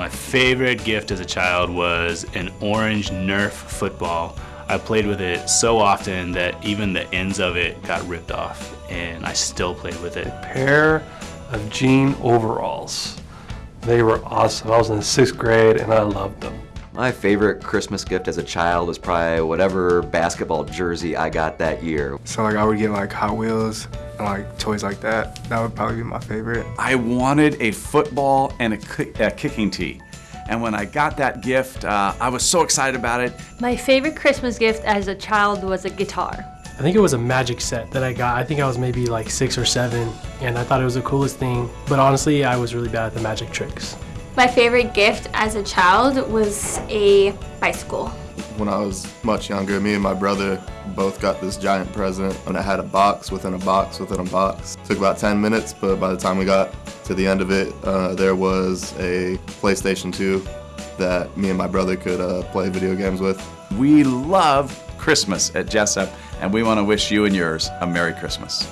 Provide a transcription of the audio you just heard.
My favorite gift as a child was an orange Nerf football. I played with it so often that even the ends of it got ripped off and I still played with it. Pair of jean overalls. They were awesome. I was in sixth grade and I loved them. My favorite Christmas gift as a child was probably whatever basketball jersey I got that year. So like I would get like Hot Wheels and like toys like that. That would probably be my favorite. I wanted a football and a, a kicking tee. And when I got that gift, uh, I was so excited about it. My favorite Christmas gift as a child was a guitar. I think it was a magic set that I got. I think I was maybe like six or seven, and I thought it was the coolest thing. But honestly, I was really bad at the magic tricks. My favorite gift as a child was a bicycle. When I was much younger, me and my brother both got this giant present and it had a box within a box within a box. It took about 10 minutes, but by the time we got to the end of it, uh, there was a PlayStation 2 that me and my brother could uh, play video games with. We love Christmas at Jessup, and we want to wish you and yours a Merry Christmas.